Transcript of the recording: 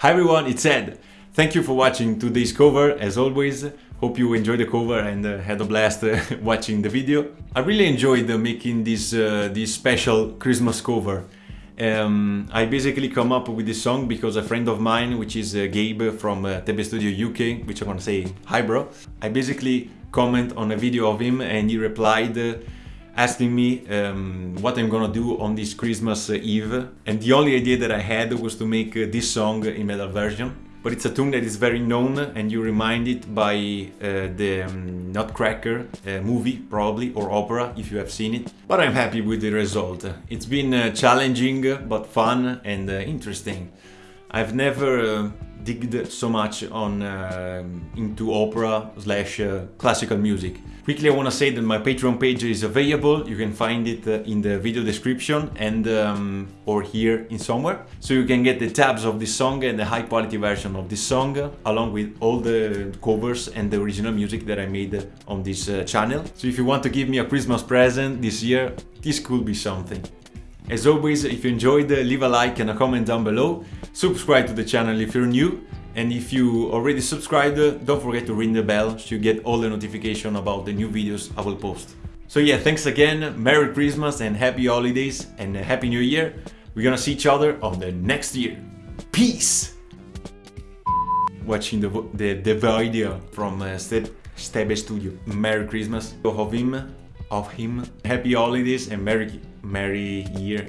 Hi everyone, it's Ed. Thank you for watching today's cover, as always. Hope you enjoyed the cover and uh, had a blast uh, watching the video. I really enjoyed uh, making this, uh, this special Christmas cover. Um, I basically come up with this song because a friend of mine, which is uh, Gabe from uh, Tebe Studio UK, which I'm gonna say hi bro, I basically comment on a video of him and he replied asking me um, what I'm gonna do on this Christmas Eve. And the only idea that I had was to make uh, this song in metal version. But it's a tune that is very known and you remind it by uh, the um, Nutcracker uh, movie probably or opera if you have seen it. But I'm happy with the result. It's been uh, challenging but fun and uh, interesting I've never uh, digged so much on uh, into opera slash uh, classical music. Quickly I want to say that my Patreon page is available, you can find it uh, in the video description and um, or here in somewhere. So you can get the tabs of this song and the high quality version of this song along with all the covers and the original music that I made on this uh, channel. So if you want to give me a Christmas present this year, this could be something. As always, if you enjoyed, leave a like and a comment down below. Subscribe to the channel if you're new. And if you already subscribed, don't forget to ring the bell so you get all the notification about the new videos I will post. So yeah, thanks again, Merry Christmas and Happy Holidays and Happy New Year. We're gonna see each other on the next year. Peace! Watching the, the, the video from uh, Stebe Studio. Merry Christmas of him of him. Happy holidays and Merry, Merry year.